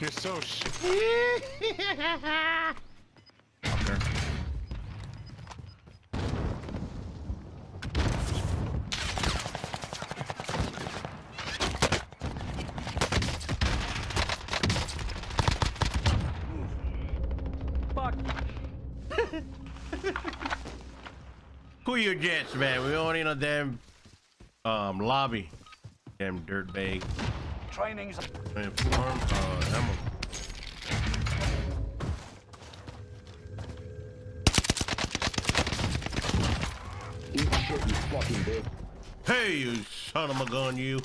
You're so sh. Okay. Fuck. Cool jets, man. We don't need a damn um lobby. Damn dirt bag. Training's Man, farm, uh, ammo. Eat shit, you fucking bitch. Hey, you son of a gun, you.